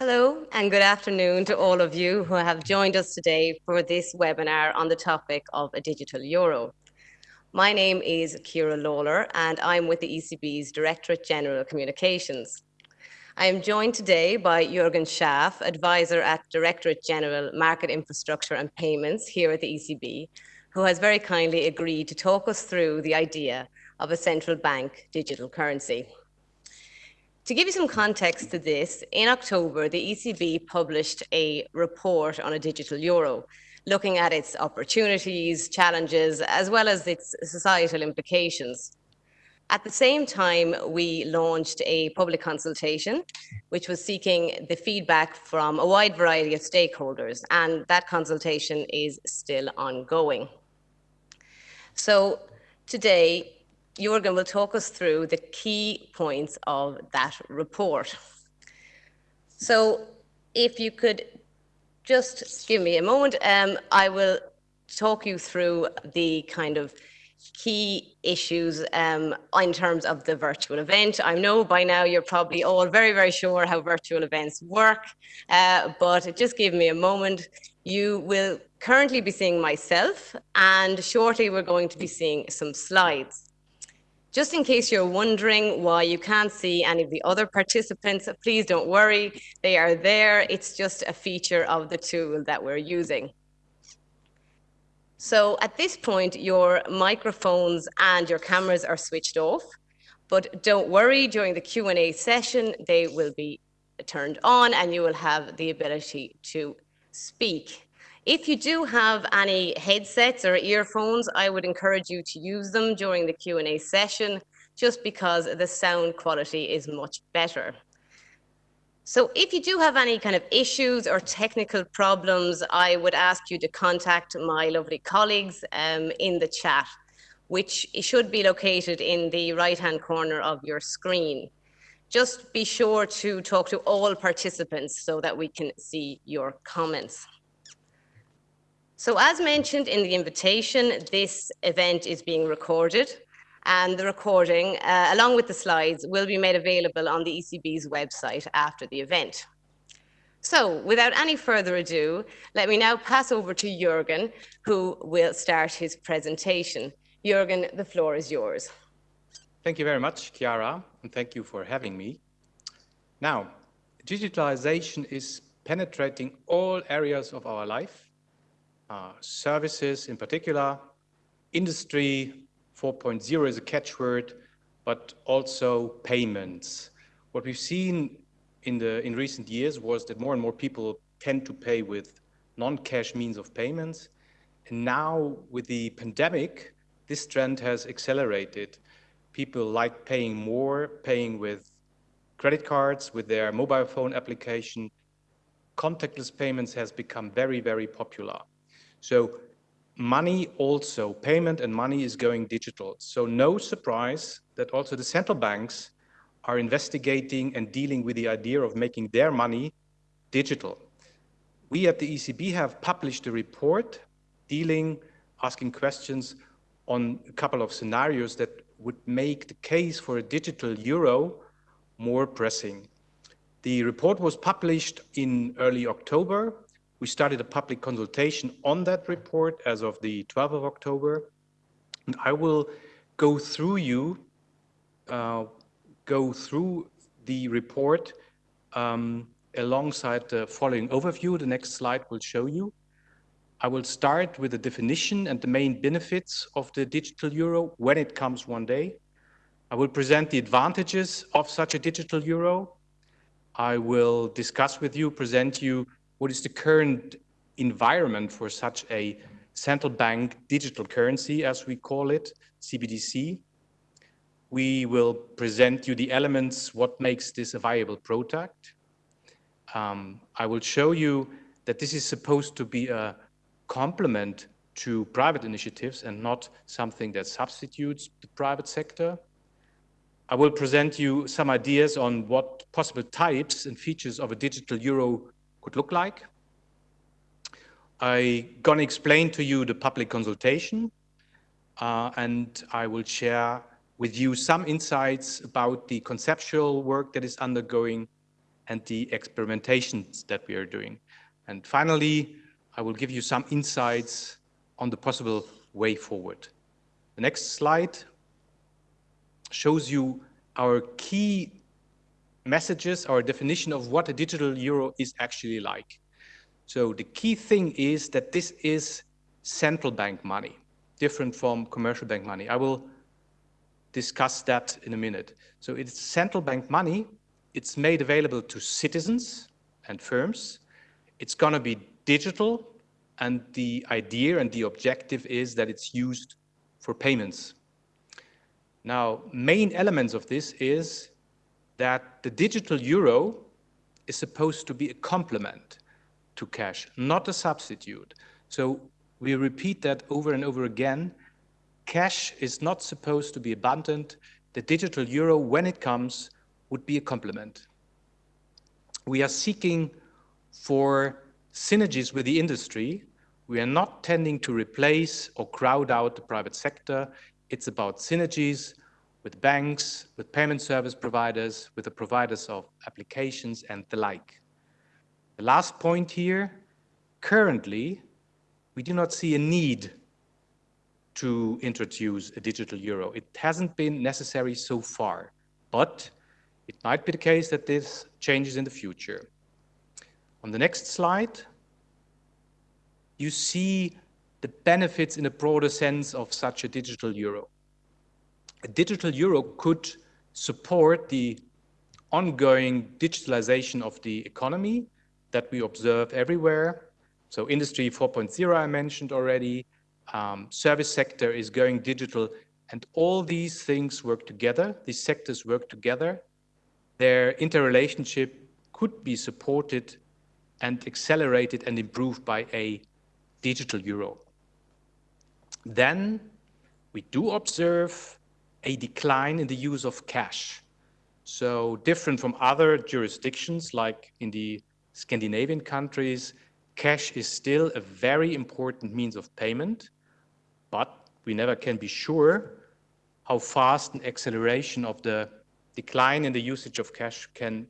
Hello and good afternoon to all of you who have joined us today for this webinar on the topic of a digital euro. My name is Chiara Lawler and I'm with the ECB's Directorate General Communications. I am joined today by Jürgen Schaaf, Advisor at Directorate General Market Infrastructure and Payments here at the ECB, who has very kindly agreed to talk us through the idea of a central bank digital currency. To give you some context to this, in October, the ECB published a report on a digital euro, looking at its opportunities, challenges, as well as its societal implications. At the same time, we launched a public consultation, which was seeking the feedback from a wide variety of stakeholders, and that consultation is still ongoing. So today, Jürgen will talk us through the key points of that report. So if you could just give me a moment, um, I will talk you through the kind of key issues um, in terms of the virtual event. I know by now you're probably all very, very sure how virtual events work, uh, but just give me a moment. You will currently be seeing myself, and shortly we're going to be seeing some slides. Just in case you're wondering why you can't see any of the other participants, please don't worry, they are there. It's just a feature of the tool that we're using. So at this point, your microphones and your cameras are switched off, but don't worry, during the Q&A session, they will be turned on and you will have the ability to speak. If you do have any headsets or earphones, I would encourage you to use them during the Q&A session, just because the sound quality is much better. So if you do have any kind of issues or technical problems, I would ask you to contact my lovely colleagues um, in the chat, which should be located in the right-hand corner of your screen. Just be sure to talk to all participants so that we can see your comments. So as mentioned in the invitation, this event is being recorded and the recording, uh, along with the slides, will be made available on the ECB's website after the event. So without any further ado, let me now pass over to Jürgen, who will start his presentation. Jürgen, the floor is yours. Thank you very much, Chiara, and thank you for having me. Now, digitalization is penetrating all areas of our life uh, services in particular. Industry 4.0 is a catchword, but also payments. What we've seen in, the, in recent years was that more and more people tend to pay with non-cash means of payments. And now with the pandemic, this trend has accelerated. People like paying more, paying with credit cards, with their mobile phone application. Contactless payments has become very, very popular. So money also, payment and money is going digital. So no surprise that also the central banks are investigating and dealing with the idea of making their money digital. We at the ECB have published a report dealing, asking questions on a couple of scenarios that would make the case for a digital euro more pressing. The report was published in early October we started a public consultation on that report as of the 12th of October. And I will go through you, uh, go through the report um, alongside the following overview. The next slide will show you. I will start with the definition and the main benefits of the digital euro when it comes one day. I will present the advantages of such a digital euro. I will discuss with you, present you what is the current environment for such a central bank digital currency, as we call it, CBDC. We will present you the elements, what makes this a viable product. Um, I will show you that this is supposed to be a complement to private initiatives and not something that substitutes the private sector. I will present you some ideas on what possible types and features of a digital euro could look like. I'm gonna explain to you the public consultation uh, and I will share with you some insights about the conceptual work that is undergoing and the experimentations that we are doing. And finally, I will give you some insights on the possible way forward. The next slide shows you our key messages, or a definition of what a digital euro is actually like. So the key thing is that this is central bank money, different from commercial bank money. I will discuss that in a minute. So it's central bank money. It's made available to citizens and firms. It's going to be digital. And the idea and the objective is that it's used for payments. Now, main elements of this is that the digital euro is supposed to be a complement to cash, not a substitute. So we repeat that over and over again. Cash is not supposed to be abundant. The digital euro, when it comes, would be a complement. We are seeking for synergies with the industry. We are not tending to replace or crowd out the private sector. It's about synergies with banks, with payment service providers, with the providers of applications and the like. The last point here, currently, we do not see a need to introduce a digital euro. It hasn't been necessary so far, but it might be the case that this changes in the future. On the next slide, you see the benefits in a broader sense of such a digital euro. A digital euro could support the ongoing digitalization of the economy that we observe everywhere. So industry 4.0 I mentioned already, um, service sector is going digital and all these things work together, these sectors work together. Their interrelationship could be supported and accelerated and improved by a digital euro. Then we do observe a decline in the use of cash. So different from other jurisdictions like in the Scandinavian countries, cash is still a very important means of payment, but we never can be sure how fast an acceleration of the decline in the usage of cash can,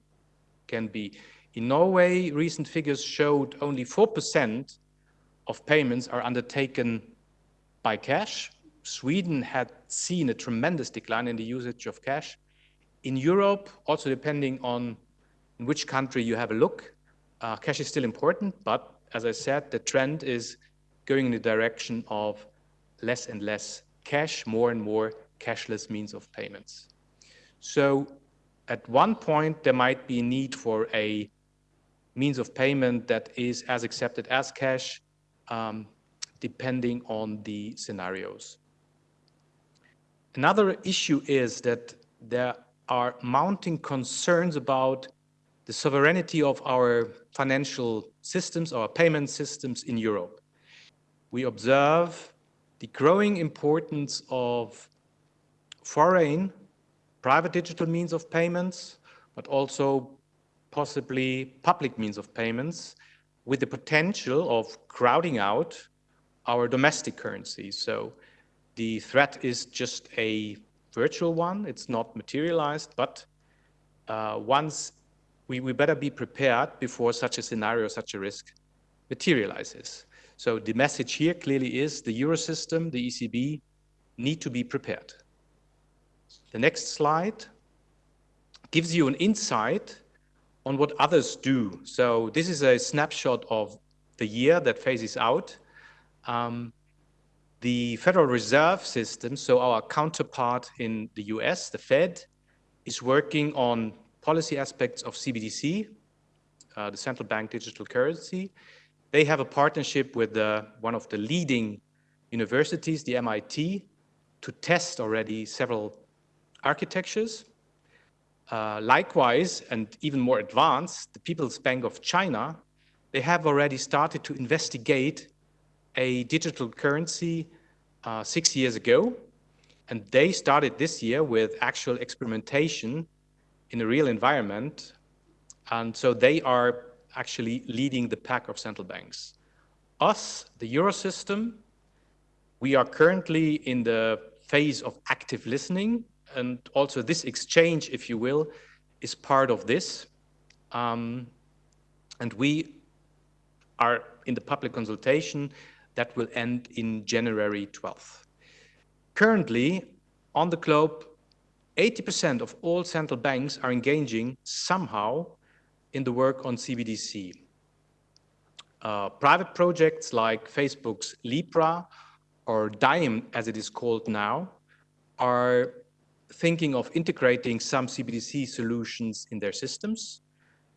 can be. In Norway, recent figures showed only 4% of payments are undertaken by cash. Sweden had seen a tremendous decline in the usage of cash. In Europe, also depending on which country you have a look, uh, cash is still important, but as I said, the trend is going in the direction of less and less cash, more and more cashless means of payments. So at one point, there might be a need for a means of payment that is as accepted as cash, um, depending on the scenarios. Another issue is that there are mounting concerns about the sovereignty of our financial systems, our payment systems in Europe. We observe the growing importance of foreign private digital means of payments, but also possibly public means of payments with the potential of crowding out our domestic currency. So the threat is just a virtual one. It's not materialized, but uh, once we, we better be prepared before such a scenario, such a risk materializes. So the message here clearly is the Eurosystem, the ECB, need to be prepared. The next slide gives you an insight on what others do. So this is a snapshot of the year that phases out. Um, the Federal Reserve System, so our counterpart in the US, the Fed, is working on policy aspects of CBDC, uh, the central bank digital currency. They have a partnership with uh, one of the leading universities, the MIT, to test already several architectures. Uh, likewise, and even more advanced, the People's Bank of China, they have already started to investigate a digital currency uh, six years ago. And they started this year with actual experimentation in a real environment. And so they are actually leading the pack of central banks. Us, the Eurosystem, we are currently in the phase of active listening and also this exchange, if you will, is part of this. Um, and we are in the public consultation that will end in January 12th. Currently, on the globe, 80% of all central banks are engaging somehow in the work on CBDC. Uh, private projects like Facebook's Libra or Diem, as it is called now, are thinking of integrating some CBDC solutions in their systems.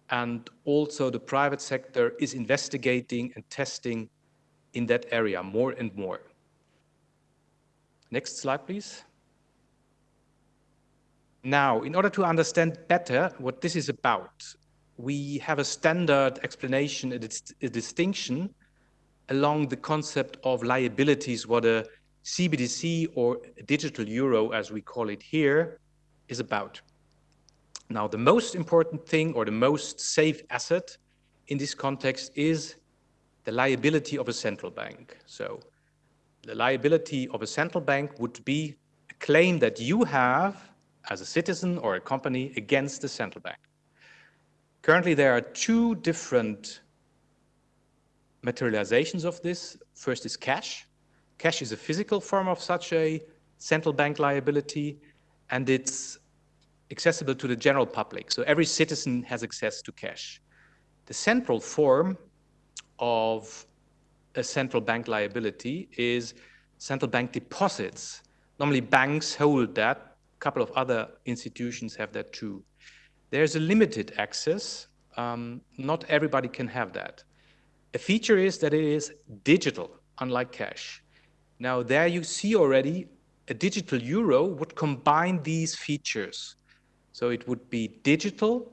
And also the private sector is investigating and testing in that area more and more. Next slide, please. Now, in order to understand better what this is about, we have a standard explanation, a, dis a distinction along the concept of liabilities, what a CBDC or digital euro, as we call it here, is about. Now, the most important thing or the most safe asset in this context is the liability of a central bank. So the liability of a central bank would be a claim that you have as a citizen or a company against the central bank. Currently, there are two different materializations of this. First is cash. Cash is a physical form of such a central bank liability, and it's accessible to the general public. So every citizen has access to cash. The central form of a central bank liability is central bank deposits. Normally banks hold that, a couple of other institutions have that too. There's a limited access, um, not everybody can have that. A feature is that it is digital, unlike cash. Now there you see already a digital euro would combine these features. So it would be digital,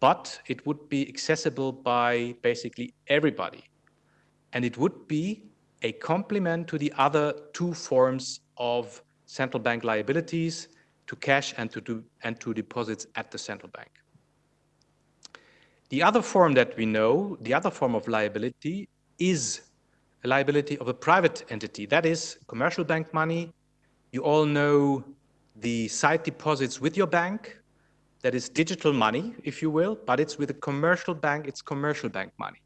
but it would be accessible by basically everybody. And it would be a complement to the other two forms of central bank liabilities, to cash and to, do, and to deposits at the central bank. The other form that we know, the other form of liability is a liability of a private entity. That is commercial bank money. You all know the sight deposits with your bank. That is digital money, if you will, but it's with a commercial bank, it's commercial bank money.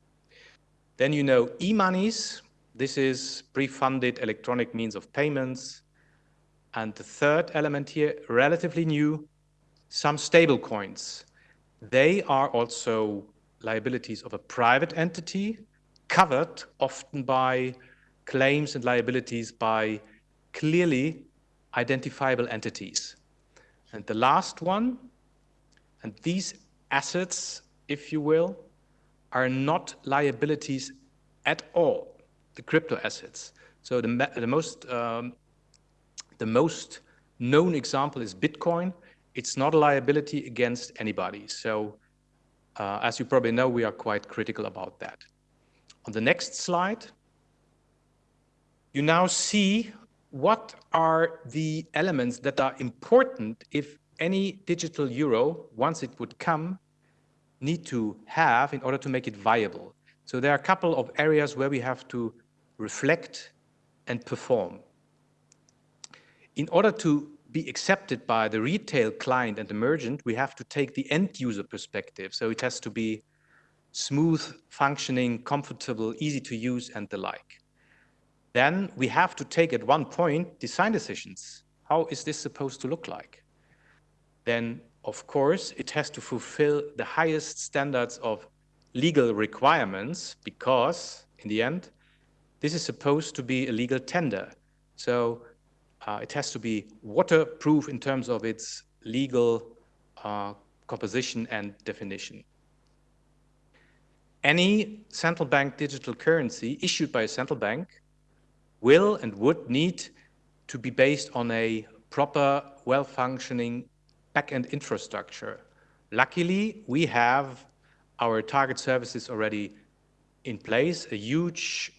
Then you know e-monies. This is pre-funded electronic means of payments. And the third element here, relatively new, some stable coins. They are also liabilities of a private entity, covered often by claims and liabilities by clearly identifiable entities. And the last one, and these assets, if you will, are not liabilities at all, the crypto assets. So the, the most um, the most known example is Bitcoin. It's not a liability against anybody. So uh, as you probably know, we are quite critical about that. On the next slide, you now see what are the elements that are important if any digital euro, once it would come, need to have in order to make it viable. So there are a couple of areas where we have to reflect and perform. In order to be accepted by the retail client and the merchant, we have to take the end user perspective. So it has to be smooth, functioning, comfortable, easy to use and the like. Then we have to take at one point design decisions. How is this supposed to look like? Then of course, it has to fulfill the highest standards of legal requirements because, in the end, this is supposed to be a legal tender. So uh, it has to be waterproof in terms of its legal uh, composition and definition. Any central bank digital currency issued by a central bank will and would need to be based on a proper, well-functioning backend infrastructure. Luckily, we have our target services already in place, a huge,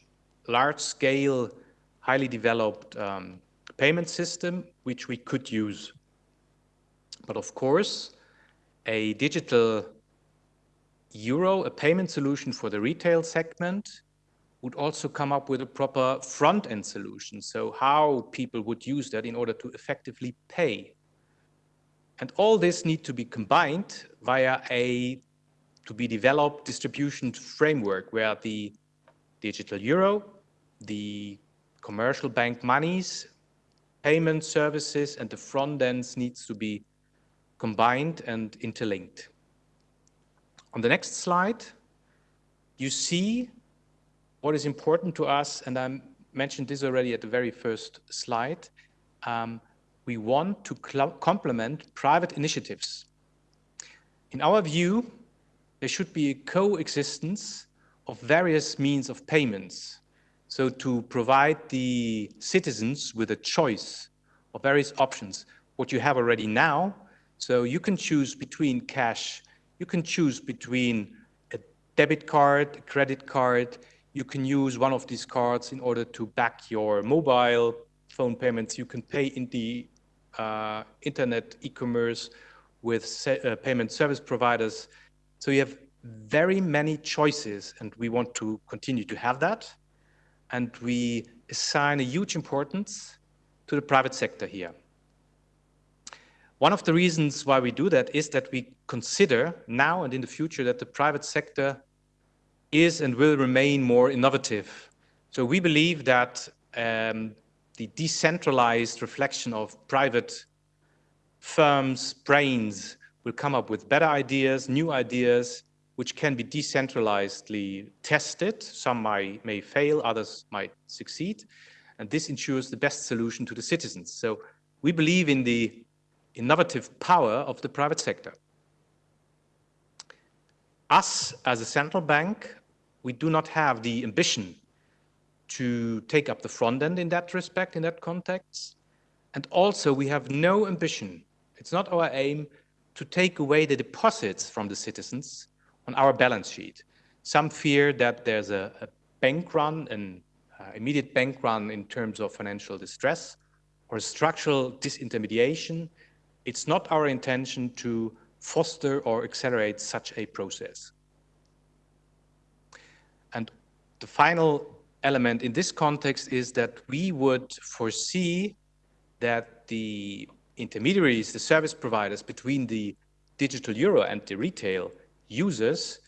large-scale, highly developed um, payment system, which we could use. But of course, a digital euro, a payment solution for the retail segment, would also come up with a proper front-end solution. So how people would use that in order to effectively pay and all this need to be combined via a to be developed distribution framework where the digital euro, the commercial bank monies, payment services, and the front ends needs to be combined and interlinked. On the next slide, you see what is important to us, and I mentioned this already at the very first slide. Um, we want to complement private initiatives. In our view, there should be a coexistence of various means of payments. So to provide the citizens with a choice of various options, what you have already now. So you can choose between cash, you can choose between a debit card, a credit card, you can use one of these cards in order to back your mobile phone payments. You can pay in the uh, internet e-commerce with uh, payment service providers. So you have very many choices and we want to continue to have that. And we assign a huge importance to the private sector here. One of the reasons why we do that is that we consider now and in the future that the private sector is and will remain more innovative. So we believe that um, the decentralized reflection of private firms' brains will come up with better ideas, new ideas, which can be decentralizedly tested. Some might, may fail, others might succeed. And this ensures the best solution to the citizens. So we believe in the innovative power of the private sector. Us, as a central bank, we do not have the ambition to take up the front end in that respect, in that context. And also we have no ambition, it's not our aim, to take away the deposits from the citizens on our balance sheet. Some fear that there's a, a bank run, an uh, immediate bank run in terms of financial distress or structural disintermediation. It's not our intention to foster or accelerate such a process. And the final element in this context is that we would foresee that the intermediaries, the service providers between the digital euro and the retail users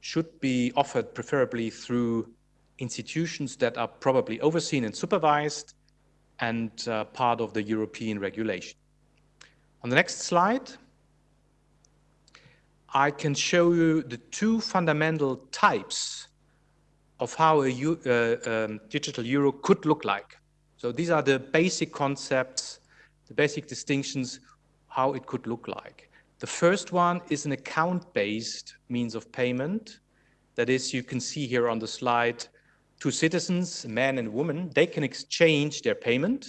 should be offered preferably through institutions that are probably overseen and supervised and uh, part of the European regulation. On the next slide, I can show you the two fundamental types of how a uh, um, digital euro could look like. So these are the basic concepts, the basic distinctions, how it could look like. The first one is an account-based means of payment. That is, you can see here on the slide, two citizens, man and woman, they can exchange their payment,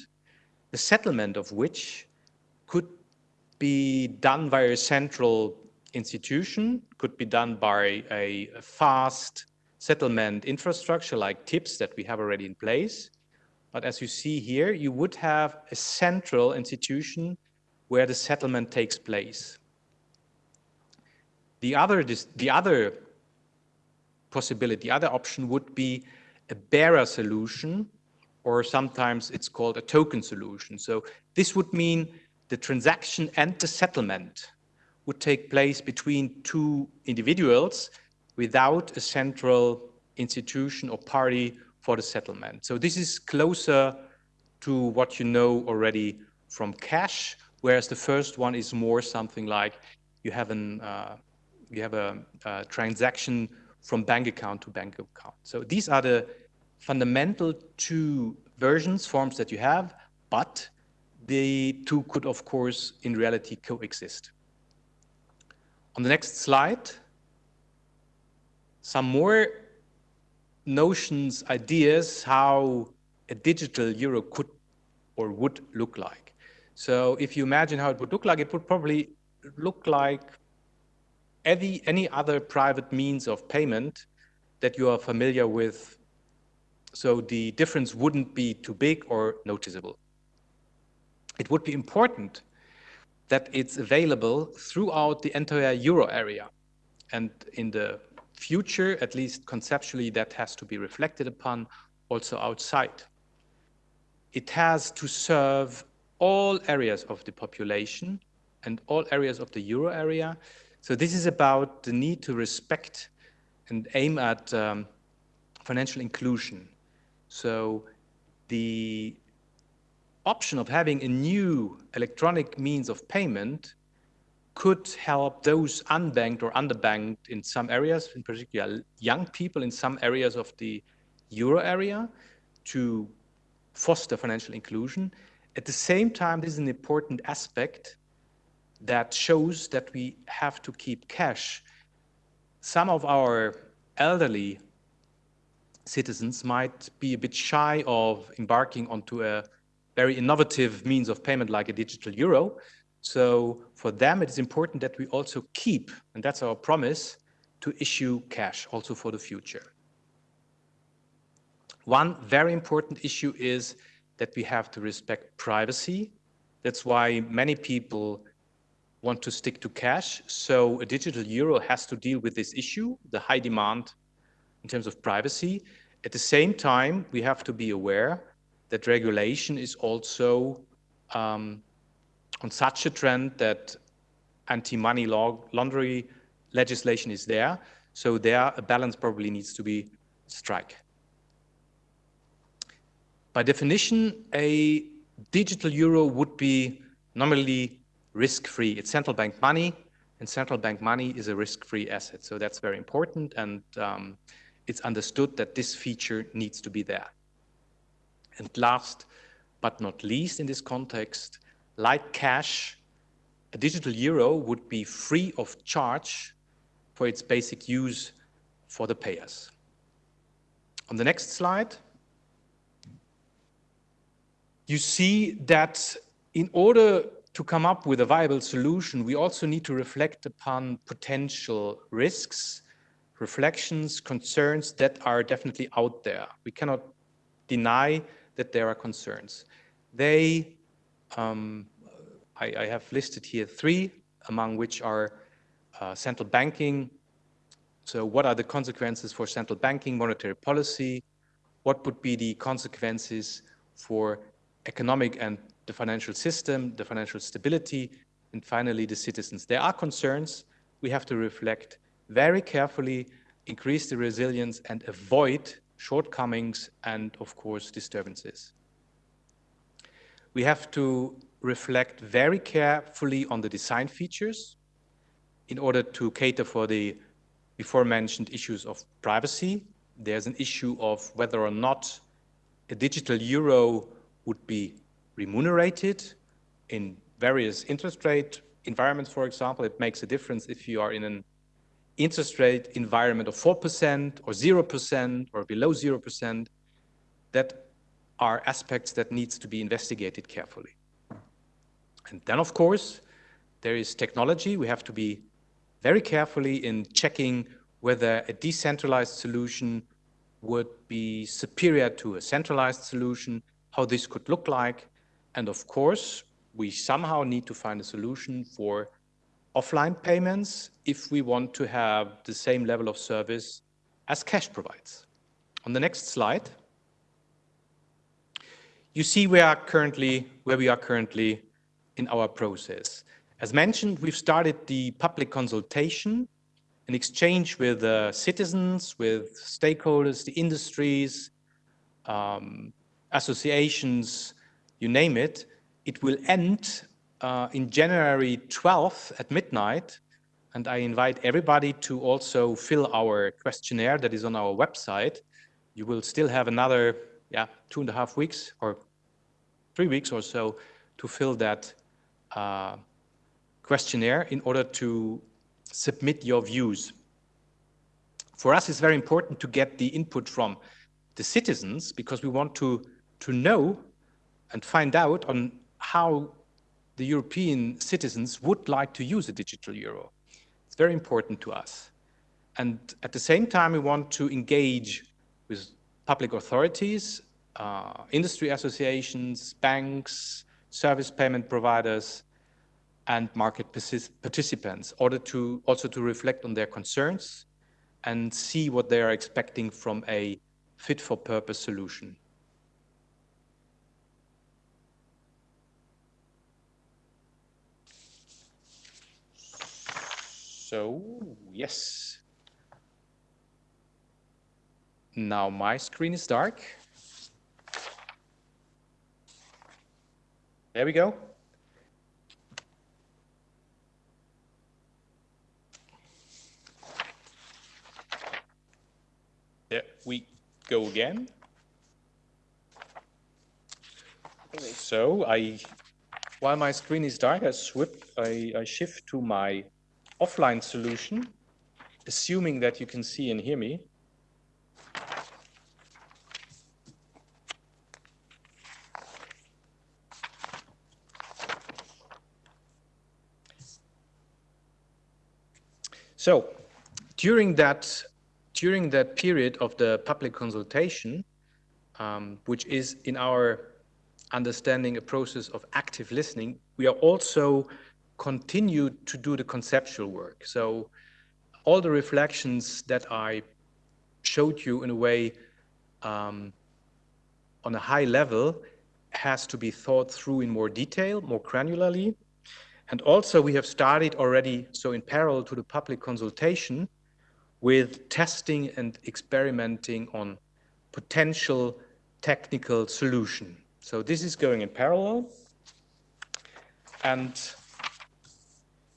the settlement of which could be done by a central institution, could be done by a fast settlement infrastructure like TIPS that we have already in place. But as you see here, you would have a central institution where the settlement takes place. The other, the other possibility, the other option would be a bearer solution, or sometimes it's called a token solution. So this would mean the transaction and the settlement would take place between two individuals without a central institution or party for the settlement. So this is closer to what you know already from cash, whereas the first one is more something like you have an uh, you have a, a, transaction from bank account to bank account. So these are the fundamental two versions, forms that you have, but the two could, of course, in reality coexist. On the next slide, some more notions, ideas, how a digital euro could or would look like. So if you imagine how it would look like, it would probably look like any, any other private means of payment that you are familiar with. So the difference wouldn't be too big or noticeable. It would be important that it's available throughout the entire euro area. And in the future, at least conceptually, that has to be reflected upon also outside. It has to serve all areas of the population and all areas of the euro area. So this is about the need to respect and aim at um, financial inclusion. So the option of having a new electronic means of payment could help those unbanked or underbanked in some areas, in particular young people in some areas of the euro area, to foster financial inclusion. At the same time, this is an important aspect that shows that we have to keep cash. Some of our elderly citizens might be a bit shy of embarking onto a very innovative means of payment like a digital euro. So for them, it is important that we also keep, and that's our promise, to issue cash also for the future. One very important issue is that we have to respect privacy. That's why many people want to stick to cash. So a digital euro has to deal with this issue, the high demand in terms of privacy. At the same time, we have to be aware that regulation is also um, on such a trend that anti-money laundering legislation is there. So there, a balance probably needs to be struck. By definition, a digital euro would be normally risk-free. It's central bank money, and central bank money is a risk-free asset. So that's very important, and um, it's understood that this feature needs to be there. And last but not least in this context, like cash, a digital euro would be free of charge for its basic use for the payers. On the next slide, you see that in order to come up with a viable solution, we also need to reflect upon potential risks, reflections, concerns that are definitely out there. We cannot deny that there are concerns. They um, I, I, have listed here three, among which are uh, central banking. So what are the consequences for central banking, monetary policy? What would be the consequences for economic and the financial system, the financial stability, and finally the citizens? There are concerns. We have to reflect very carefully, increase the resilience and avoid shortcomings and of course disturbances we have to reflect very carefully on the design features in order to cater for the before mentioned issues of privacy. There's an issue of whether or not a digital euro would be remunerated in various interest rate environments, for example. It makes a difference if you are in an interest rate environment of 4% or 0% or below 0%. That are aspects that needs to be investigated carefully. And then, of course, there is technology. We have to be very carefully in checking whether a decentralized solution would be superior to a centralized solution, how this could look like. And of course, we somehow need to find a solution for offline payments if we want to have the same level of service as cash provides. On the next slide, you see where, currently, where we are currently in our process. As mentioned, we've started the public consultation, in exchange with uh, citizens, with stakeholders, the industries, um, associations, you name it. It will end uh, in January 12th at midnight. And I invite everybody to also fill our questionnaire that is on our website. You will still have another yeah, two and a half weeks or three weeks or so to fill that uh, questionnaire in order to submit your views. For us, it's very important to get the input from the citizens because we want to, to know and find out on how the European citizens would like to use a digital euro. It's very important to us. And at the same time, we want to engage with public authorities uh, industry associations, banks, service payment providers, and market participants, order to also to reflect on their concerns and see what they are expecting from a fit-for-purpose solution. So, yes. Now my screen is dark. There we go. There we go again. So I, while my screen is dark, I, swip, I, I shift to my offline solution, assuming that you can see and hear me. So during that, during that period of the public consultation, um, which is in our understanding a process of active listening, we are also continued to do the conceptual work. So all the reflections that I showed you in a way um, on a high level has to be thought through in more detail, more granularly. And also we have started already, so in parallel to the public consultation, with testing and experimenting on potential technical solution. So this is going in parallel. And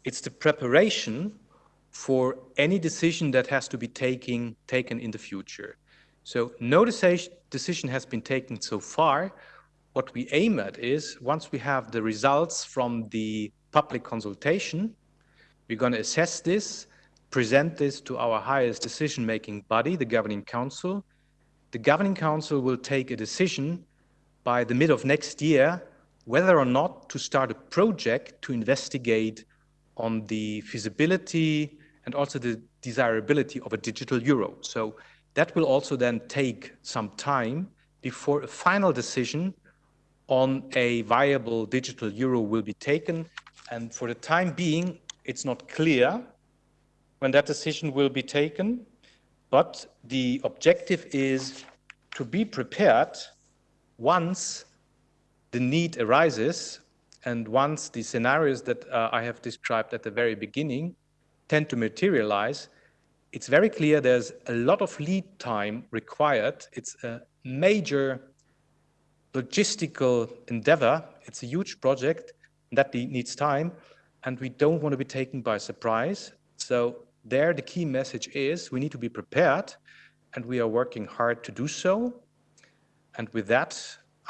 it's the preparation for any decision that has to be taking, taken in the future. So no decision has been taken so far. What we aim at is once we have the results from the public consultation, we're going to assess this, present this to our highest decision-making body, the Governing Council. The Governing Council will take a decision by the mid of next year whether or not to start a project to investigate on the feasibility and also the desirability of a digital euro. So that will also then take some time before a final decision on a viable digital euro will be taken. And for the time being, it's not clear when that decision will be taken, but the objective is to be prepared once the need arises and once the scenarios that uh, I have described at the very beginning tend to materialize, it's very clear there's a lot of lead time required. It's a major logistical endeavor. It's a huge project that needs time and we don't want to be taken by surprise. So there the key message is we need to be prepared and we are working hard to do so. And with that,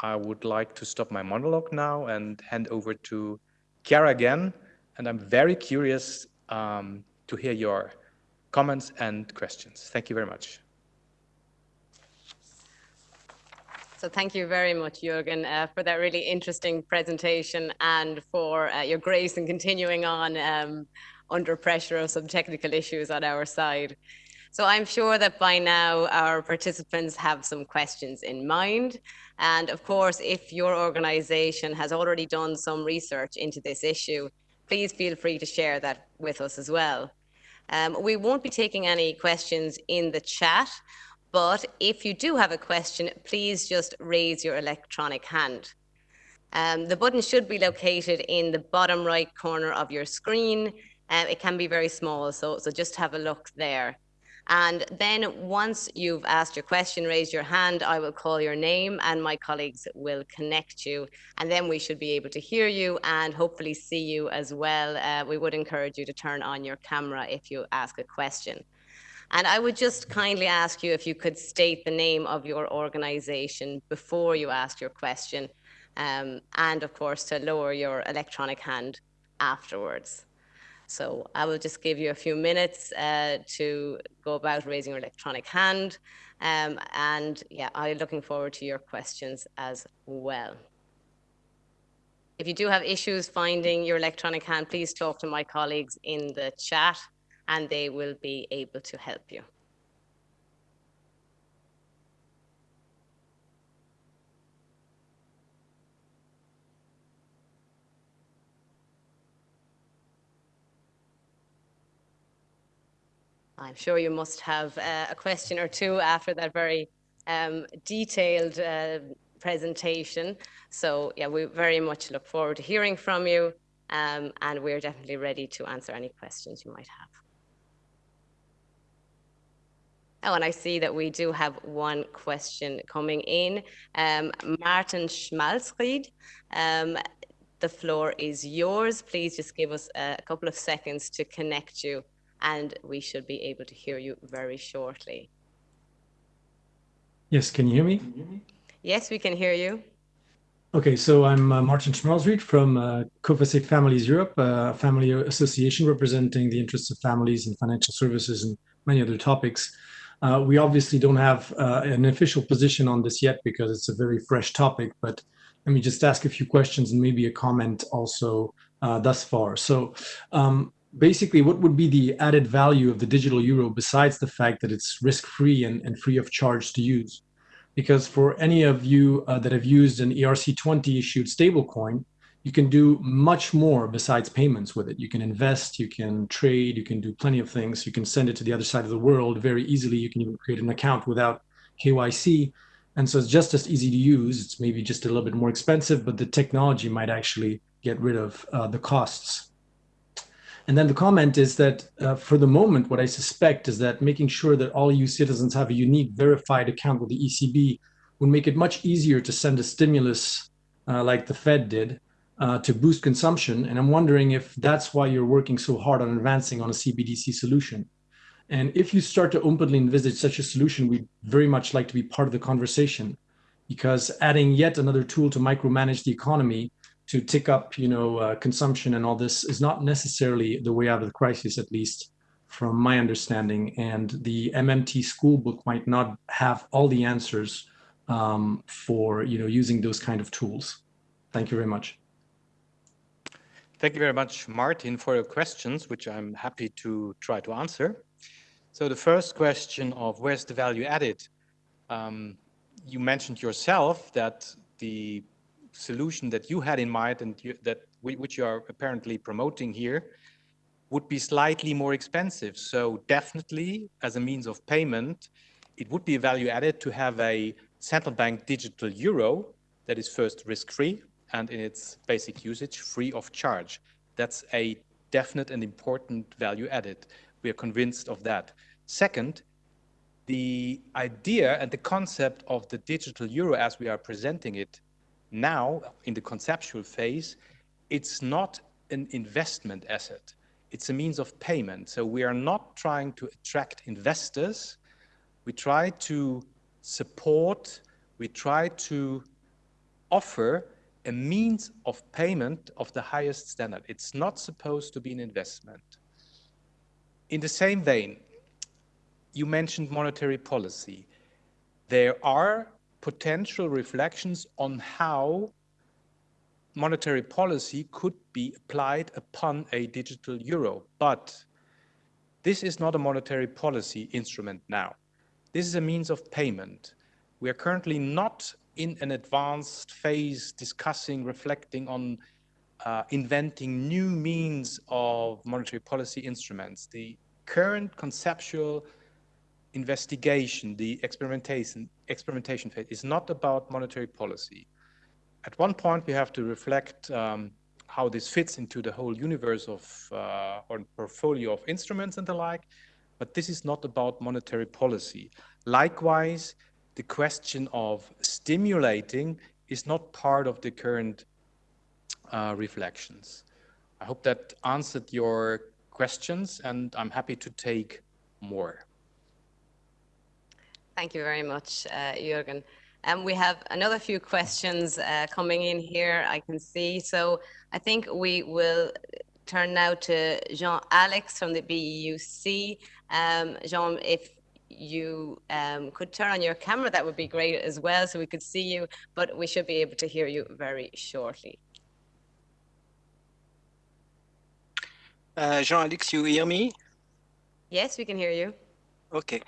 I would like to stop my monologue now and hand over to Chiara again. And I'm very curious um, to hear your comments and questions. Thank you very much. So thank you very much, Jürgen, uh, for that really interesting presentation and for uh, your grace in continuing on um, under pressure of some technical issues on our side. So I'm sure that by now our participants have some questions in mind. And of course, if your organization has already done some research into this issue, please feel free to share that with us as well. Um, we won't be taking any questions in the chat, but if you do have a question, please just raise your electronic hand. Um, the button should be located in the bottom right corner of your screen. Um, it can be very small, so, so just have a look there. And then once you've asked your question, raise your hand, I will call your name and my colleagues will connect you. And then we should be able to hear you and hopefully see you as well. Uh, we would encourage you to turn on your camera if you ask a question. And I would just kindly ask you if you could state the name of your organization before you ask your question. Um, and of course, to lower your electronic hand afterwards. So I will just give you a few minutes uh, to go about raising your electronic hand. Um, and yeah, I'm looking forward to your questions as well. If you do have issues finding your electronic hand, please talk to my colleagues in the chat and they will be able to help you. I'm sure you must have uh, a question or two after that very um, detailed uh, presentation. So yeah, we very much look forward to hearing from you um, and we're definitely ready to answer any questions you might have. Oh, and I see that we do have one question coming in. Um, Martin Schmalzried, um, the floor is yours. Please just give us a couple of seconds to connect you and we should be able to hear you very shortly. Yes, can you hear me? Yes, we can hear you. Okay, so I'm uh, Martin Schmalzried from uh, Coface Families Europe, a family association representing the interests of families in financial services and many other topics. Uh, we obviously don't have uh, an official position on this yet because it's a very fresh topic, but let me just ask a few questions and maybe a comment also uh, thus far. So um, basically, what would be the added value of the digital euro besides the fact that it's risk-free and, and free of charge to use? Because for any of you uh, that have used an ERC20 issued stablecoin, you can do much more besides payments with it. You can invest, you can trade, you can do plenty of things. You can send it to the other side of the world very easily. You can even create an account without KYC. And so it's just as easy to use. It's maybe just a little bit more expensive, but the technology might actually get rid of uh, the costs. And then the comment is that uh, for the moment, what I suspect is that making sure that all EU citizens have a unique verified account with the ECB would make it much easier to send a stimulus uh, like the Fed did uh, to boost consumption. And I'm wondering if that's why you're working so hard on advancing on a CBDC solution. And if you start to openly envisage such a solution, we'd very much like to be part of the conversation because adding yet another tool to micromanage the economy to tick up, you know, uh, consumption and all this is not necessarily the way out of the crisis, at least from my understanding. And the MMT school book might not have all the answers um, for, you know, using those kind of tools. Thank you very much. Thank you very much, Martin, for your questions, which I'm happy to try to answer. So the first question of where's the value added? Um, you mentioned yourself that the solution that you had in mind and you, that which you are apparently promoting here would be slightly more expensive. So definitely as a means of payment, it would be a value added to have a central bank digital euro that is first risk-free and in its basic usage free of charge. That's a definite and important value added. We are convinced of that. Second, the idea and the concept of the digital euro as we are presenting it now in the conceptual phase, it's not an investment asset. It's a means of payment. So we are not trying to attract investors. We try to support, we try to offer a means of payment of the highest standard. It's not supposed to be an investment. In the same vein, you mentioned monetary policy. There are potential reflections on how monetary policy could be applied upon a digital euro. But this is not a monetary policy instrument now. This is a means of payment. We are currently not in an advanced phase discussing, reflecting on uh, inventing new means of monetary policy instruments. The current conceptual investigation, the experimentation, experimentation phase is not about monetary policy. At one point, we have to reflect um, how this fits into the whole universe of uh, or portfolio of instruments and the like, but this is not about monetary policy. Likewise, the question of stimulating is not part of the current uh, reflections. I hope that answered your questions and I'm happy to take more. Thank you very much, uh, Jürgen. And um, we have another few questions uh, coming in here, I can see. So I think we will turn now to Jean-Alex from the BEUC. Um, Jean, if you um, could turn on your camera, that would be great as well, so we could see you, but we should be able to hear you very shortly. Uh, Jean-Alex, you hear me? Yes, we can hear you. Okay.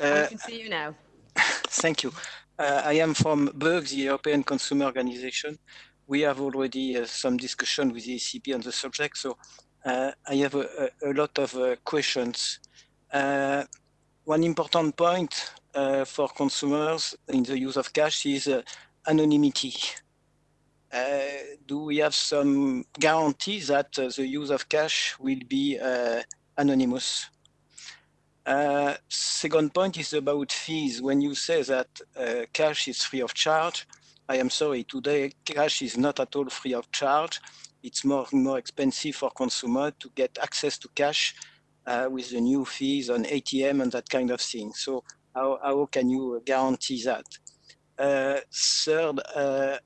Uh, I can see you now. Thank you. Uh, I am from BEUC, the European Consumer Organization. We have already uh, some discussion with the ECB on the subject, so uh, I have a, a, a lot of uh, questions. Uh, one important point for consumers in the use of cash is anonymity. do we have some guarantee that the use of cash will be anonymous? Uh, second point is about fees. When you say that uh, cash is free of charge, I am sorry, today cash is not at all free of charge. It's more more expensive for consumer to get access to cash uh, with the new fees on ATM and that kind of thing. So how, how can you guarantee that? Uh, third, uh,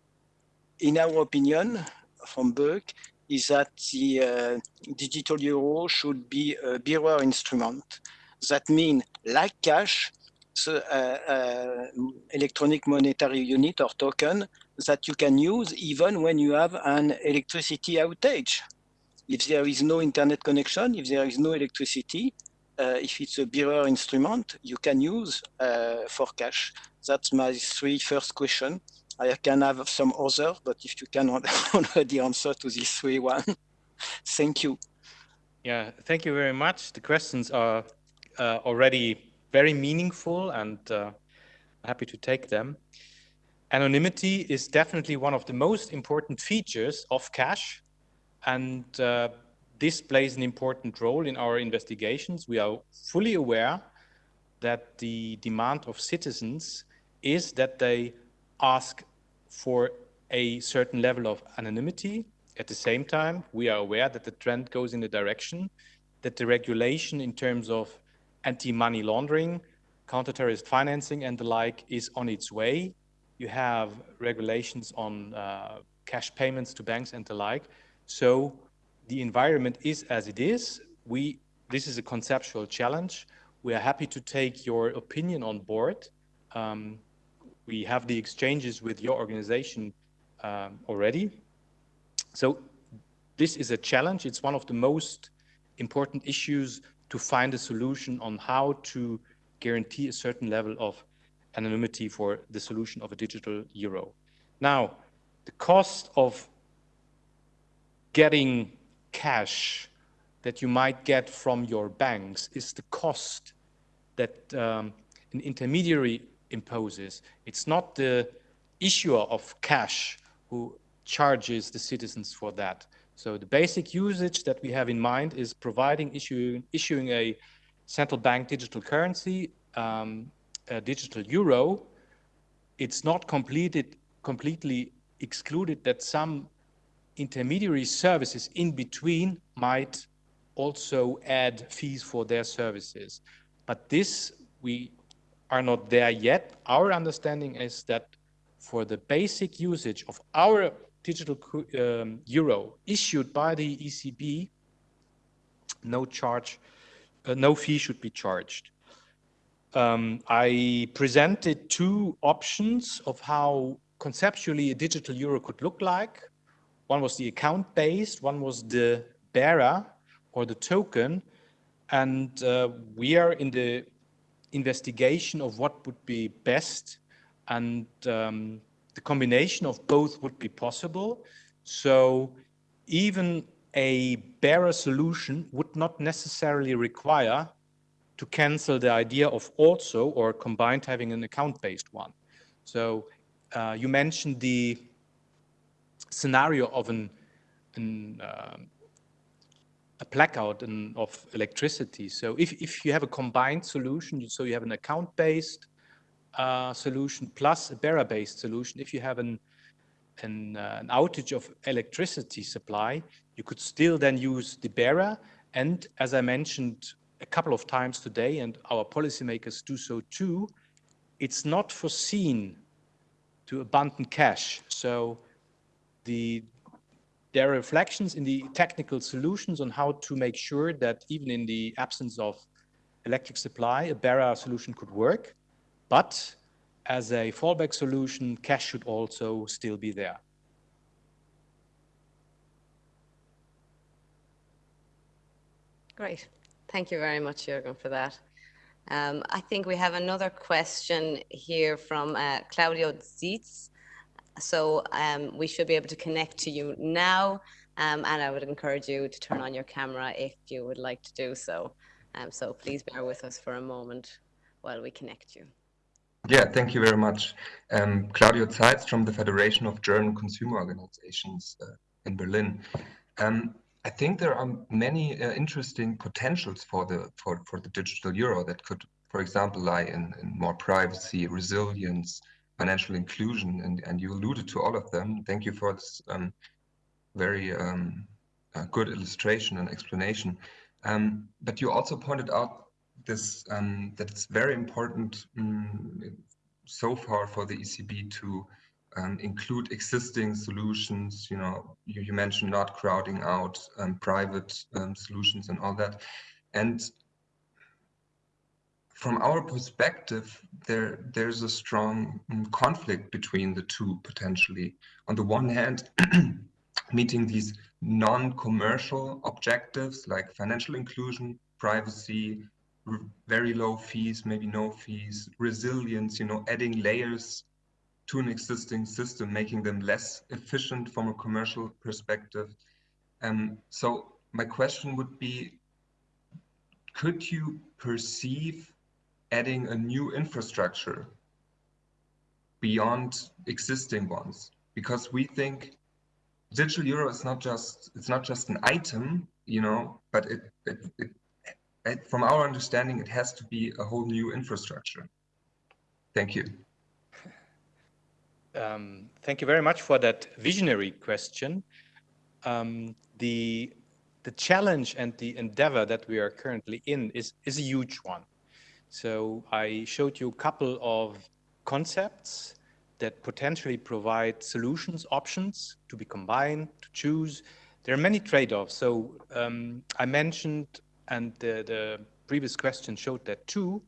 in our opinion, from BEUC, is that the uh, digital euro should be a bearer instrument that mean like cash, so, uh, uh, electronic monetary unit or token that you can use even when you have an electricity outage. If there is no internet connection, if there is no electricity, uh, if it's a bearer instrument, you can use uh, for cash. That's my three first question. I can have some other, but if you can already answer to these three one, thank you. Yeah, thank you very much. The questions are uh, already very meaningful and uh, happy to take them. Anonymity is definitely one of the most important features of cash and uh, this plays an important role in our investigations. We are fully aware that the demand of citizens is that they ask for a certain level of anonymity. At the same time, we are aware that the trend goes in the direction that the regulation in terms of anti-money laundering, counter-terrorist financing and the like is on its way. You have regulations on uh, cash payments to banks and the like. So the environment is as it is. We, this is a conceptual challenge. We are happy to take your opinion on board. Um, we have the exchanges with your organization um, already. So this is a challenge. It's one of the most important issues to find a solution on how to guarantee a certain level of anonymity for the solution of a digital euro. Now, the cost of getting cash that you might get from your banks is the cost that um, an intermediary imposes. It's not the issuer of cash who charges the citizens for that. So the basic usage that we have in mind is providing issuing, issuing a central bank digital currency, um, a digital euro. It's not completed, completely excluded that some intermediary services in between might also add fees for their services. But this, we are not there yet. Our understanding is that for the basic usage of our digital um, euro issued by the ECB, no charge, uh, no fee should be charged. Um, I presented two options of how conceptually a digital euro could look like. One was the account based, one was the bearer or the token. And uh, we are in the investigation of what would be best. And um, the combination of both would be possible. So even a bearer solution would not necessarily require to cancel the idea of also or combined having an account-based one. So uh, you mentioned the scenario of an, an uh, a blackout in, of electricity. So if, if you have a combined solution, so you have an account-based uh, solution plus a bearer-based solution, if you have an, an, uh, an, outage of electricity supply, you could still then use the bearer. And as I mentioned a couple of times today, and our policymakers do so too, it's not foreseen to abandon cash. So the, there are reflections in the technical solutions on how to make sure that even in the absence of electric supply, a bearer solution could work. But as a fallback solution, cash should also still be there. Great. Thank you very much, Jürgen, for that. Um, I think we have another question here from uh, Claudio Zietz. So um, we should be able to connect to you now. Um, and I would encourage you to turn on your camera if you would like to do so. Um, so please bear with us for a moment while we connect you. Yeah, thank you very much. Um, Claudio Zeitz from the Federation of German Consumer Organizations uh, in Berlin. Um, I think there are many uh, interesting potentials for the for, for the digital euro that could, for example, lie in, in more privacy, resilience, financial inclusion, and, and you alluded to all of them. Thank you for this um, very um, uh, good illustration and explanation. Um, but you also pointed out this um, that it's very important um, so far for the ECB to um, include existing solutions. You know, you, you mentioned not crowding out um, private solutions and all that. And from our perspective, there there's a strong um, conflict between the two potentially. On the one hand, meeting these non-commercial objectives like financial inclusion, privacy, very low fees, maybe no fees, resilience, you know, adding layers to an existing system, making them less efficient from a commercial perspective. Um, so my question would be, could you perceive adding a new infrastructure beyond existing ones? Because we think digital euro is not just it's not just an item, you know, but it, it, it, it from our understanding, it has to be a whole new infrastructure. Thank you. Um, thank you very much for that visionary question. Um, the the challenge and the endeavor that we are currently in is is a huge one. So I showed you a couple of concepts that potentially provide solutions, options to be combined, to choose. There are many trade-offs. So um, I mentioned, and the, the previous question showed that too,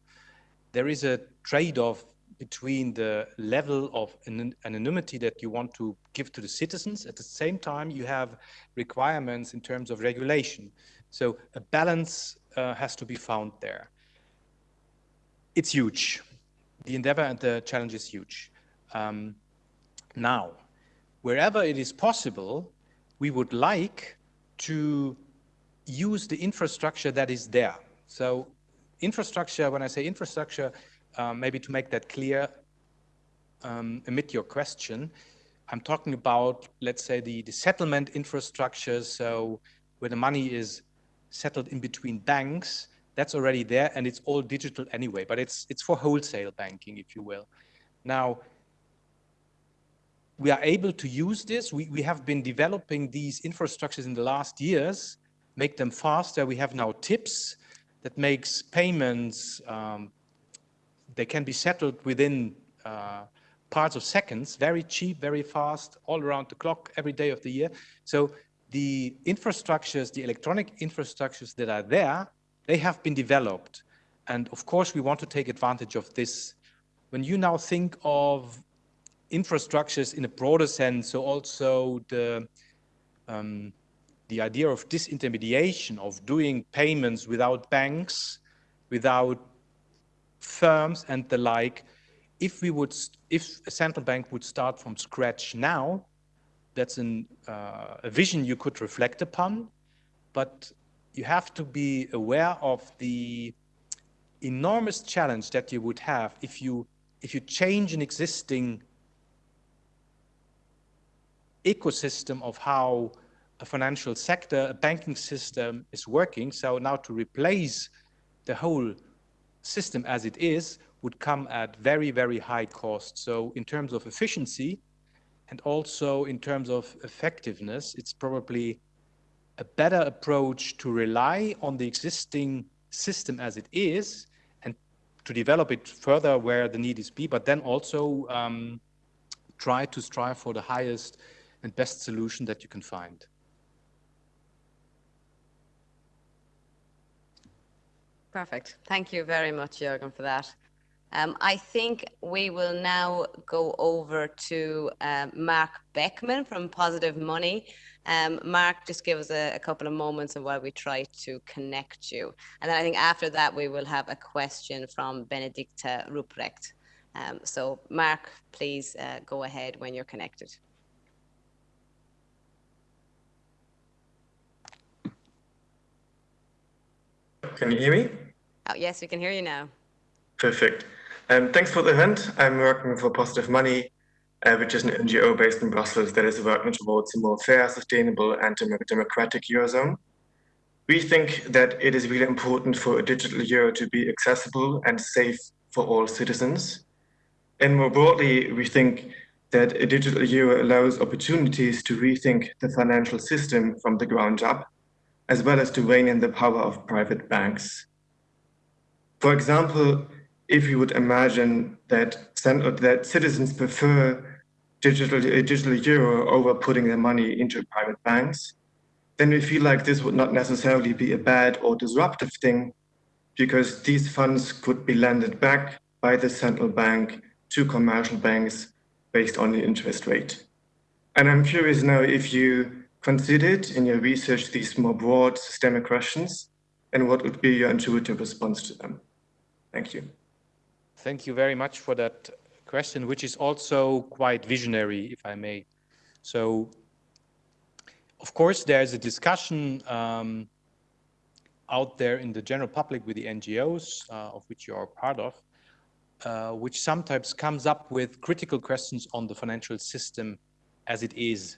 there is a trade-off between the level of anonymity that you want to give to the citizens. At the same time, you have requirements in terms of regulation. So a balance uh, has to be found there. It's huge. The endeavor and the challenge is huge. Um, now, wherever it is possible, we would like to use the infrastructure that is there. So infrastructure, when I say infrastructure, um, maybe to make that clear, um, amid your question, I'm talking about, let's say, the, the settlement infrastructure. So where the money is settled in between banks, that's already there and it's all digital anyway, but it's, it's for wholesale banking, if you will. Now, we are able to use this. We, we have been developing these infrastructures in the last years, make them faster. We have now TIPS that makes payments, um, they can be settled within uh, parts of seconds, very cheap, very fast, all around the clock, every day of the year. So the infrastructures, the electronic infrastructures that are there, they have been developed. And of course, we want to take advantage of this. When you now think of infrastructures in a broader sense, so also the um, the idea of disintermediation, of doing payments without banks, without firms and the like, if we would, if a central bank would start from scratch now, that's an, uh, a vision you could reflect upon, but you have to be aware of the enormous challenge that you would have if you if you change an existing ecosystem of how a financial sector, a banking system is working. So now to replace the whole system as it is would come at very, very high cost. So in terms of efficiency and also in terms of effectiveness, it's probably a better approach to rely on the existing system as it is and to develop it further where the need is be, but then also um, try to strive for the highest and best solution that you can find. Perfect. Thank you very much, Jürgen, for that. Um, I think we will now go over to um, Mark Beckman from Positive Money. Um, Mark, just give us a, a, couple of moments and while we try to connect you. And then I think after that, we will have a question from Benedicta Ruprecht. Um, so Mark, please uh, go ahead when you're connected. Can you hear me? Oh, yes, we can hear you now. Perfect. Um, thanks for the event. I'm working for Positive Money uh, which is an NGO based in Brussels that is working towards a more fair, sustainable, and democratic Eurozone. We think that it is really important for a digital euro to be accessible and safe for all citizens. And more broadly, we think that a digital euro allows opportunities to rethink the financial system from the ground up, as well as to rein in the power of private banks. For example, if you would imagine that, that citizens prefer digital, digital euro over putting their money into private banks, then we feel like this would not necessarily be a bad or disruptive thing because these funds could be lended back by the central bank to commercial banks based on the interest rate. And I'm curious now if you considered in your research these more broad systemic questions and what would be your intuitive response to them? Thank you. Thank you very much for that question, which is also quite visionary, if I may. So, of course, there's a discussion um, out there in the general public with the NGOs, uh, of which you are part of, uh, which sometimes comes up with critical questions on the financial system as it is.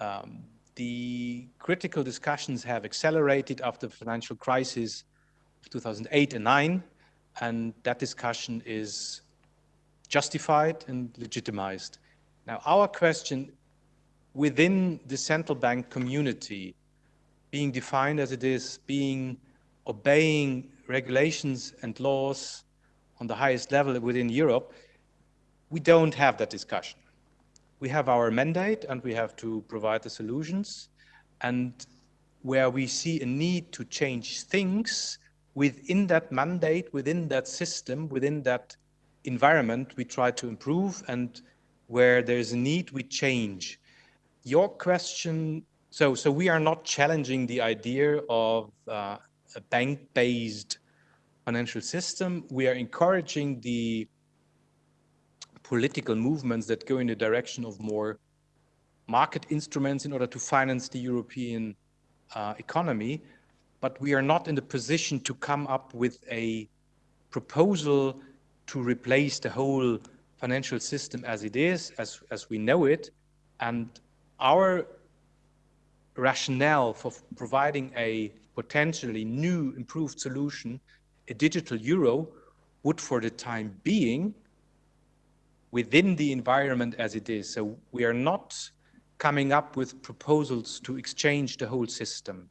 Um, the critical discussions have accelerated after the financial crisis of 2008 and 9, and that discussion is justified and legitimized. Now, our question within the central bank community, being defined as it is, being obeying regulations and laws on the highest level within Europe, we don't have that discussion. We have our mandate and we have to provide the solutions. And where we see a need to change things within that mandate, within that system, within that environment, we try to improve. And where there's a need, we change. Your question, so, so we are not challenging the idea of uh, a bank-based financial system. We are encouraging the political movements that go in the direction of more market instruments in order to finance the European uh, economy. But we are not in the position to come up with a proposal to replace the whole financial system as it is, as, as we know it. And our rationale for providing a potentially new improved solution a digital euro would for the time being within the environment as it is. So we are not coming up with proposals to exchange the whole system.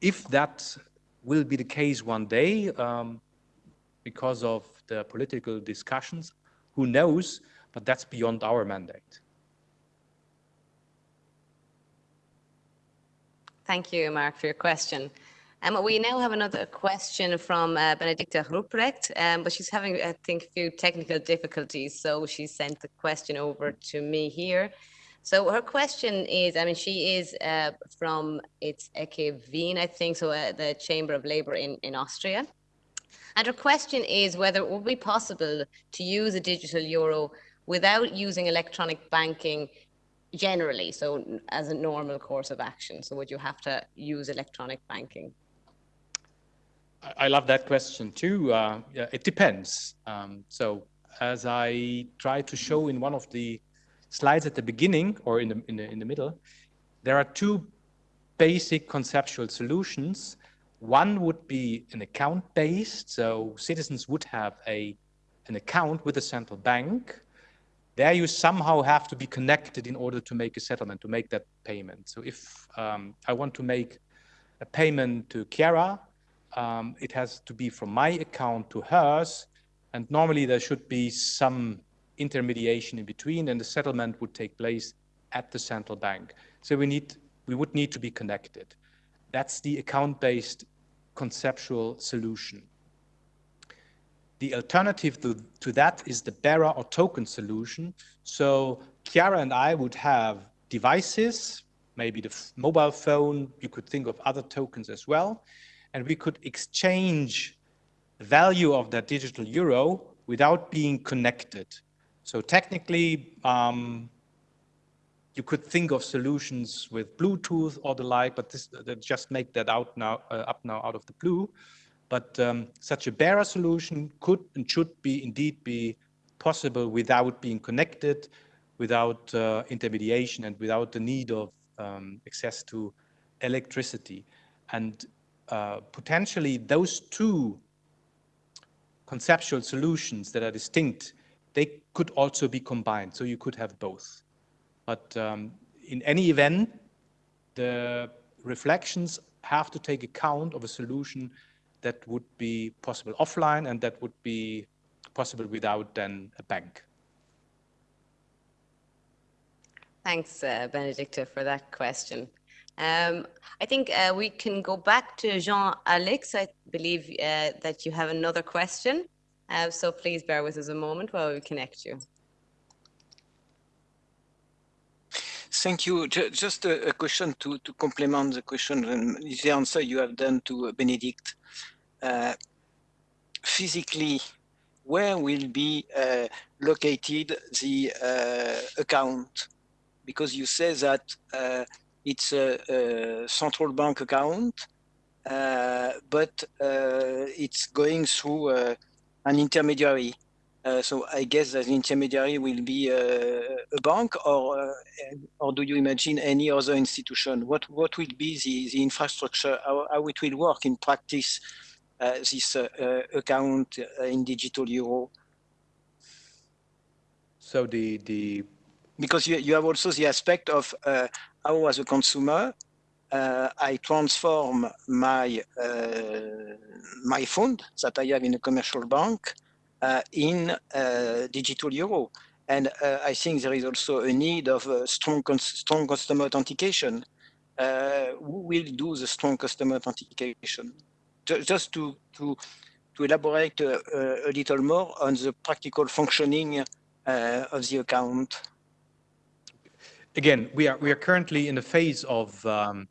If that will be the case one day, um, because of the political discussions, who knows, but that's beyond our mandate. Thank you, Mark, for your question. Um, we now have another question from uh, Benedicta Ruprecht, um, but she's having, I think, a few technical difficulties, so she sent the question over to me here. So her question is, I mean, she is uh, from, it's AK Wien, I think, so uh, the Chamber of Labour in, in Austria. And her question is whether it would be possible to use a digital euro without using electronic banking generally, so as a normal course of action. So would you have to use electronic banking? I love that question too. Uh, yeah, it depends. Um, so as I tried to show in one of the slides at the beginning or in the, in the, in the middle, there are two basic conceptual solutions. One would be an account based. So citizens would have a, an account with a central bank. There you somehow have to be connected in order to make a settlement, to make that payment. So if um, I want to make a payment to Chiara, um, it has to be from my account to hers. And normally there should be some intermediation in between and the settlement would take place at the central bank. So we need, we would need to be connected. That's the account-based conceptual solution. The alternative to, to that is the bearer or token solution. So Chiara and I would have devices, maybe the mobile phone, you could think of other tokens as well and we could exchange the value of that digital euro without being connected. So technically, um, you could think of solutions with Bluetooth or the like, but this just make that out now uh, up now out of the blue. But um, such a bearer solution could and should be indeed be possible without being connected, without uh, intermediation and without the need of um, access to electricity. And uh, potentially those two conceptual solutions that are distinct, they could also be combined. So you could have both. But um, in any event, the reflections have to take account of a solution that would be possible offline and that would be possible without then a bank. Thanks, uh, Benedicta, for that question. Um, I think uh, we can go back to Jean-Alex. I believe uh, that you have another question. Uh, so please bear with us a moment while we connect you. Thank you. Just a, question to, to complement the question and the answer you have done to Benedict. Uh, physically, where will be uh, located the uh, account? Because you say that uh, it's a, a, central bank account, uh, but uh, it's going through an intermediary. Uh, so I guess that the intermediary will be uh, a bank, or uh, or do you imagine any other institution? What what will be the, the infrastructure? How, how it will work in practice? this account in digital euro. So the the because you, you have also the aspect of uh, how as a consumer uh, I transform my uh, my fund that I have in a commercial bank uh, in uh, digital euro. And uh, I think there is also a need of strong, strong customer authentication. who will do the strong customer authentication? Just to, to, to elaborate a little more on the practical functioning of the account. Again, we are, we are currently in the phase of um,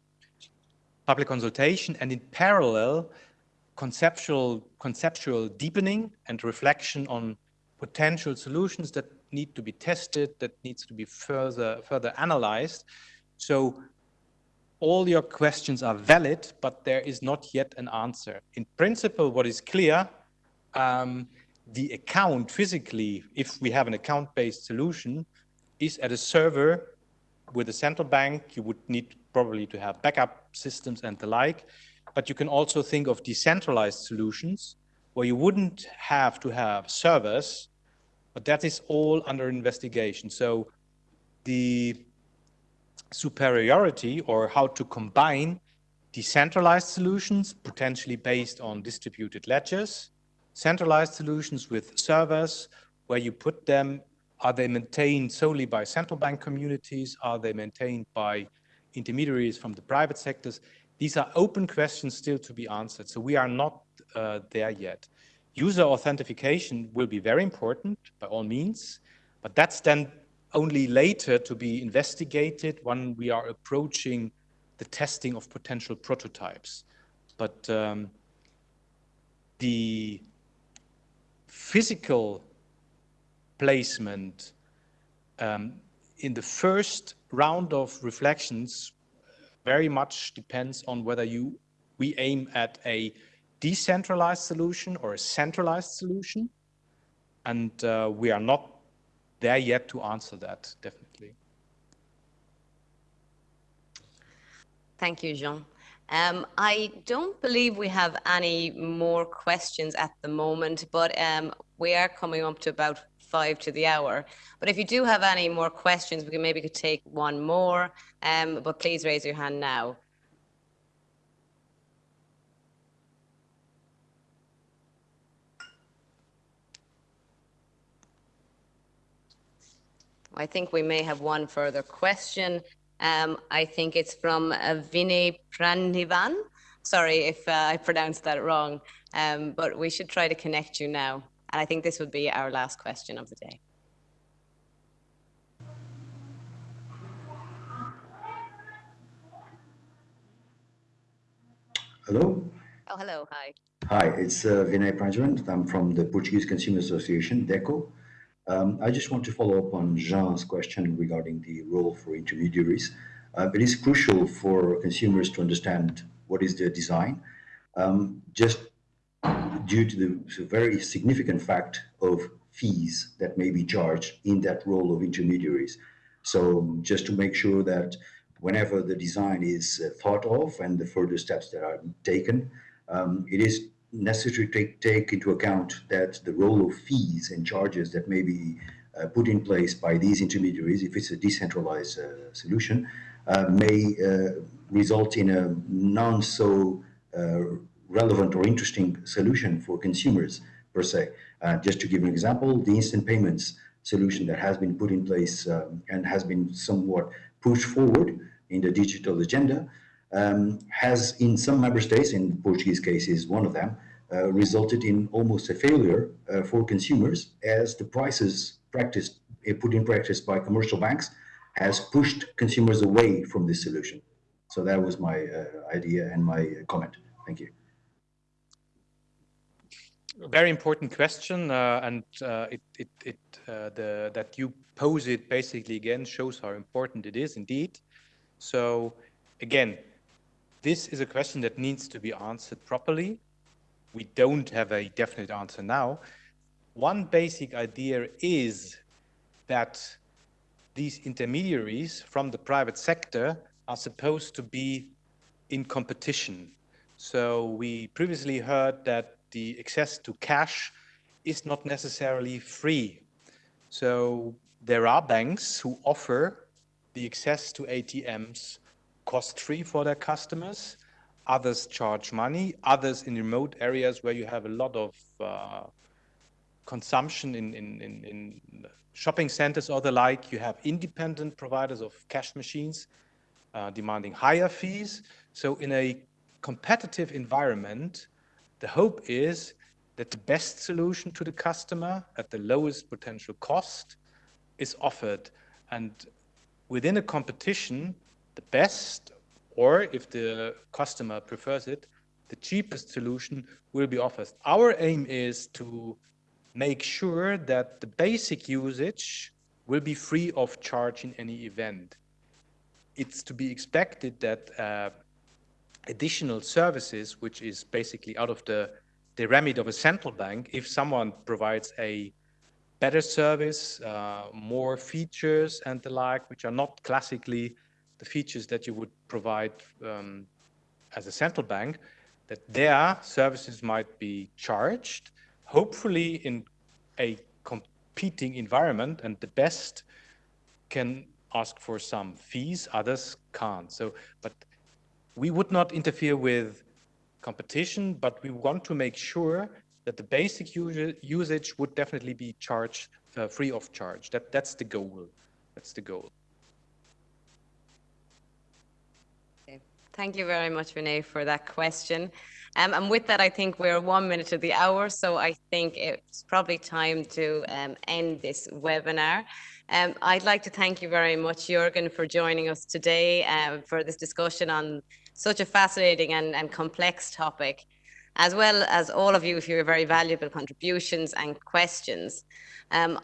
public consultation and in parallel, conceptual, conceptual deepening and reflection on potential solutions that need to be tested, that needs to be further, further analyzed. So all your questions are valid, but there is not yet an answer. In principle, what is clear, um, the account physically, if we have an account-based solution, is at a server with a central bank. You would need probably to have backup systems and the like. But you can also think of decentralized solutions where you wouldn't have to have servers, but that is all under investigation. So the superiority or how to combine decentralized solutions, potentially based on distributed ledgers, centralized solutions with servers, where you put them, are they maintained solely by central bank communities? Are they maintained by intermediaries from the private sectors? These are open questions still to be answered. So we are not uh, there yet. User authentication will be very important by all means, but that's then only later to be investigated when we are approaching the testing of potential prototypes. But um, the physical placement um, in the first round of reflections very much depends on whether you we aim at a decentralized solution or a centralized solution. And uh, we are not there yet to answer that, definitely. Thank you, Jean. Um, I don't believe we have any more questions at the moment, but um, we are coming up to about five to the hour. But if you do have any more questions, we can maybe could take one more, um, but please raise your hand now. I think we may have one further question. Um, I think it's from uh, Vinay Pranivan. Sorry if uh, I pronounced that wrong, um, but we should try to connect you now. And I think this would be our last question of the day. Hello. Oh, hello. Hi. Hi, it's uh, Vinay Pranjavan. I'm from the Portuguese Consumer Association, DECO. Um, I just want to follow up on Jean's question regarding the role for intermediaries. Uh, it is crucial for consumers to understand what is their design. Um, just due to the very significant fact of fees that may be charged in that role of intermediaries. So just to make sure that whenever the design is uh, thought of and the further steps that are taken, um, it is necessary to take, take, into account that the role of fees and charges that may be uh, put in place by these intermediaries, if it's a decentralized uh, solution, uh, may uh, result in a non so uh, relevant or interesting solution for consumers per se. just to give an example, the instant payments solution that has been put in place um, and has been somewhat pushed forward in the digital agenda um, has in some member states, in the Portuguese case is one of them, uh, resulted in almost a failure uh, for consumers as the prices practiced, uh, put in practice by commercial banks has pushed consumers away from this solution. So that was my uh, idea and my uh, comment. Thank you. Very important question, uh, and it, it, it the, that you pose it basically again shows how important it is indeed. So again, this is a question that needs to be answered properly. We don't have a definite answer now. One basic idea is that these intermediaries from the private sector are supposed to be in competition. So we previously heard that the access to cash is not necessarily free. So there are banks who offer the access to ATMs cost-free for their customers. Others charge money. Others in remote areas where you have a lot of uh, consumption in, in, in, in, shopping centers or the like, you have independent providers of cash machines uh, demanding higher fees. So in a competitive environment, the hope is that the best solution to the customer at the lowest potential cost is offered. And within a competition, the best, or if the customer prefers it, the cheapest solution will be offered. Our aim is to make sure that the basic usage will be free of charge in any event. It's to be expected that uh, additional services, which is basically out of the, the remit of a central bank, if someone provides a better service, uh, more features and the like, which are not classically the features that you would provide um, as a central bank, that their services might be charged, hopefully in a competing environment, and the best can ask for some fees, others can't. So, but we would not interfere with competition, but we want to make sure that the basic usage would definitely be charged uh, free of charge. That that's the goal. That's the goal. Okay. Thank you very much, Renee, for that question. Um, and with that, I think we're one minute of the hour, so I think it's probably time to um, end this webinar. Um, I'd like to thank you very much, Jürgen, for joining us today uh, for this discussion on such a fascinating and, and complex topic, as well as all of you for your very valuable contributions and questions. Um,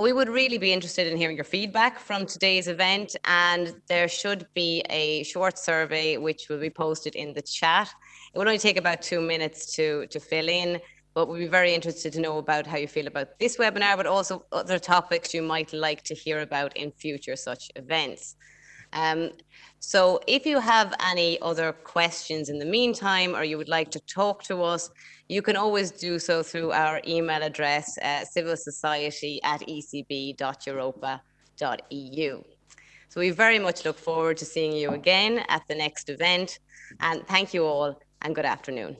we would really be interested in hearing your feedback from today's event and there should be a short survey which will be posted in the chat. It will only take about two minutes to, to fill in, but we'd be very interested to know about how you feel about this webinar, but also other topics you might like to hear about in future such events. Um, so if you have any other questions in the meantime, or you would like to talk to us, you can always do so through our email address, uh, civilsociety at ecb.europa.eu. So we very much look forward to seeing you again at the next event. And thank you all and good afternoon.